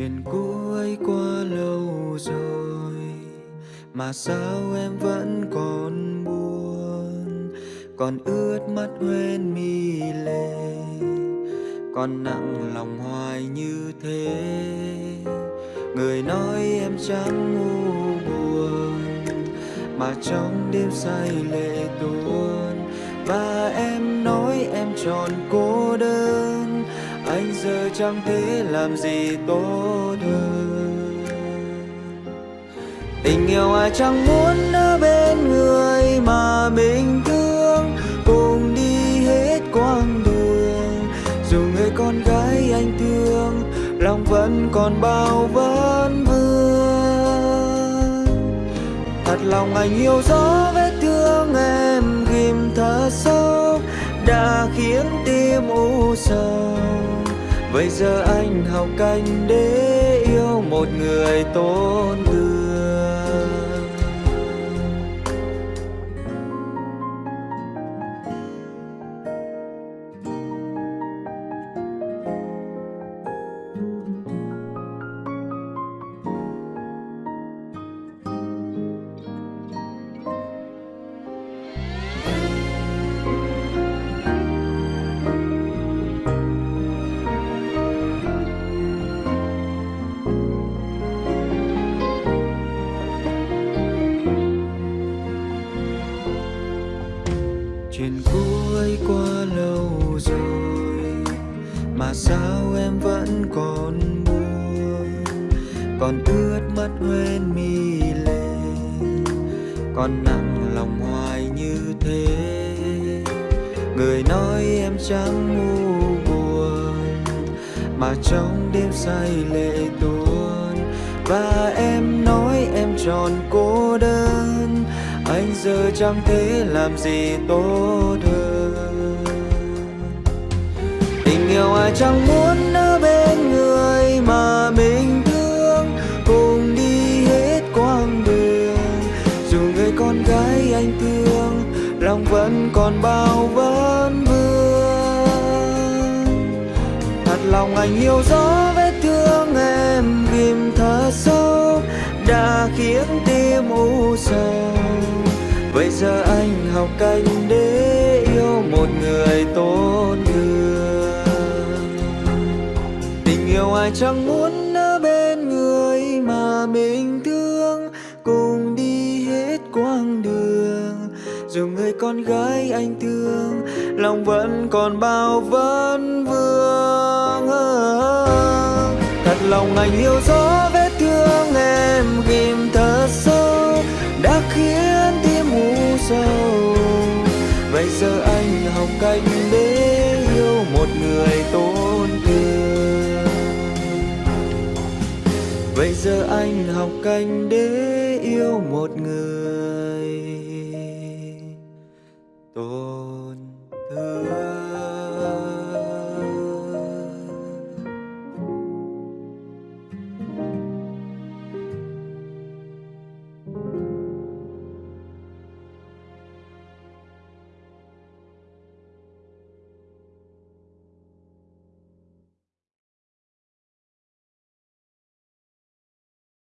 chuyện cũ ấy qua lâu rồi, mà sao em vẫn còn buồn? Còn ướt mắt quên mi lệ, còn nặng lòng hoài như thế. Người nói em chẳng ngu buồn, mà trong đêm say lệ tuôn. Và em nói em tròn cô đơn anh giờ chẳng thể làm gì tốt hơn. Tình yêu ai chẳng muốn ở bên người mà mình thương. Cùng đi hết quãng đường, dù người con gái anh thương, lòng vẫn còn bao vấn vương. Thật lòng anh yêu rõ vết thương em ghim thật sâu, đã khiến tim u sầu vậy giờ anh học cách để yêu một người tốt thương chuyện cũ ấy qua lâu rồi, mà sao em vẫn còn buồn? Còn ướt mắt hoen mi lệ, còn nặng lòng hoài như thế. Người nói em chẳng ngu buồn, mà trong đêm say lệ tuôn. Và em nói em tròn cô đơn anh giờ chẳng thể làm gì tốt hơn. Tình yêu ai chẳng muốn ở bên người mà mình thương. Cùng đi hết quãng đường, dù người con gái anh thương, lòng vẫn còn bao vấn vương. Thật lòng anh hiểu rõ vết thương em ghim thật sâu đã khiến tim u sầu. Bây giờ anh học cách để yêu một người tốt thương Tình yêu ai chẳng muốn ở bên người mà mình thương, Cùng đi hết quãng đường. Dù người con gái anh thương, Lòng vẫn còn bao vấn vương. Thật lòng anh yêu gió vết thương em, ghim thật sâu Đã khiến tim sâu vậy giờ anh học cách để yêu một người tôn thương vậy giờ anh học cách để yêu một người tôn thương